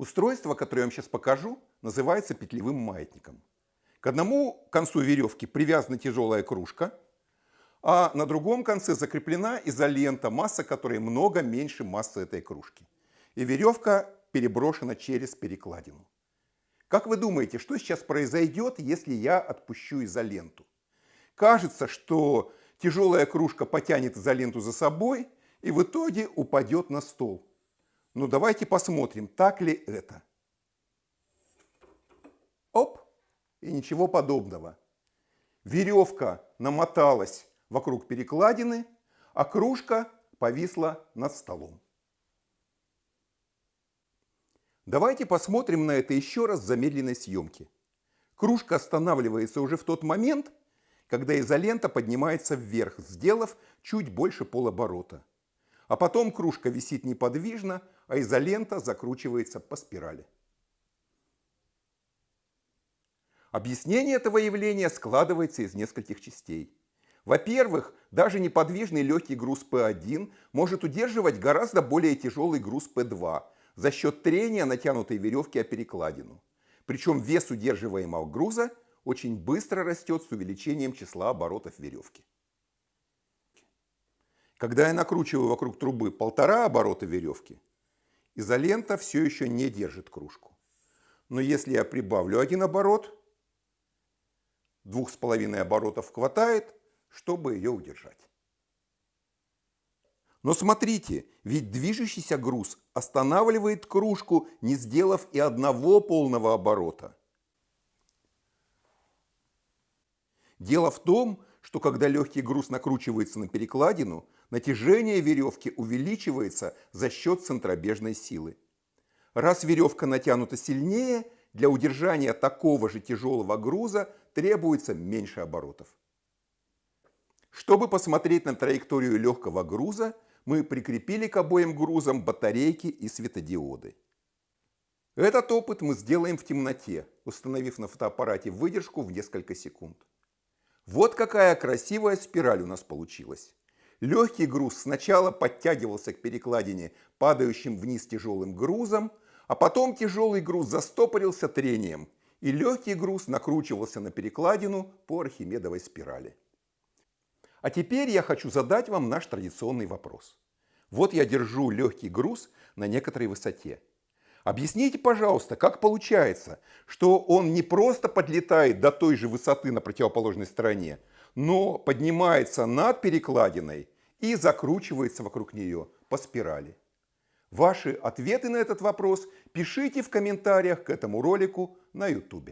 Устройство, которое я вам сейчас покажу, называется петлевым маятником. К одному концу веревки привязана тяжелая кружка, а на другом конце закреплена изолента, масса которой много меньше массы этой кружки. И веревка переброшена через перекладину. Как вы думаете, что сейчас произойдет, если я отпущу изоленту? Кажется, что тяжелая кружка потянет изоленту за собой и в итоге упадет на стол. Ну давайте посмотрим, так ли это. Оп! И ничего подобного. Веревка намоталась вокруг перекладины, а кружка повисла над столом. Давайте посмотрим на это еще раз в замедленной съемке. Кружка останавливается уже в тот момент, когда изолента поднимается вверх, сделав чуть больше полоборота. А потом кружка висит неподвижно, а изолента закручивается по спирали. Объяснение этого явления складывается из нескольких частей. Во-первых, даже неподвижный легкий груз P1 может удерживать гораздо более тяжелый груз P2 за счет трения натянутой веревки о перекладину. Причем вес удерживаемого груза очень быстро растет с увеличением числа оборотов веревки. Когда я накручиваю вокруг трубы полтора оборота веревки, изолента все еще не держит кружку. Но если я прибавлю один оборот, двух с половиной оборотов хватает, чтобы ее удержать. Но смотрите, ведь движущийся груз останавливает кружку, не сделав и одного полного оборота. Дело в том, что когда легкий груз накручивается на перекладину, натяжение веревки увеличивается за счет центробежной силы. Раз веревка натянута сильнее, для удержания такого же тяжелого груза требуется меньше оборотов. Чтобы посмотреть на траекторию легкого груза, мы прикрепили к обоим грузам батарейки и светодиоды. Этот опыт мы сделаем в темноте, установив на фотоаппарате выдержку в несколько секунд. Вот какая красивая спираль у нас получилась. Легкий груз сначала подтягивался к перекладине падающим вниз тяжелым грузом, а потом тяжелый груз застопорился трением, и легкий груз накручивался на перекладину по архимедовой спирали. А теперь я хочу задать вам наш традиционный вопрос. Вот я держу легкий груз на некоторой высоте. Объясните, пожалуйста, как получается, что он не просто подлетает до той же высоты на противоположной стороне, но поднимается над перекладиной и закручивается вокруг нее по спирали. Ваши ответы на этот вопрос пишите в комментариях к этому ролику на YouTube.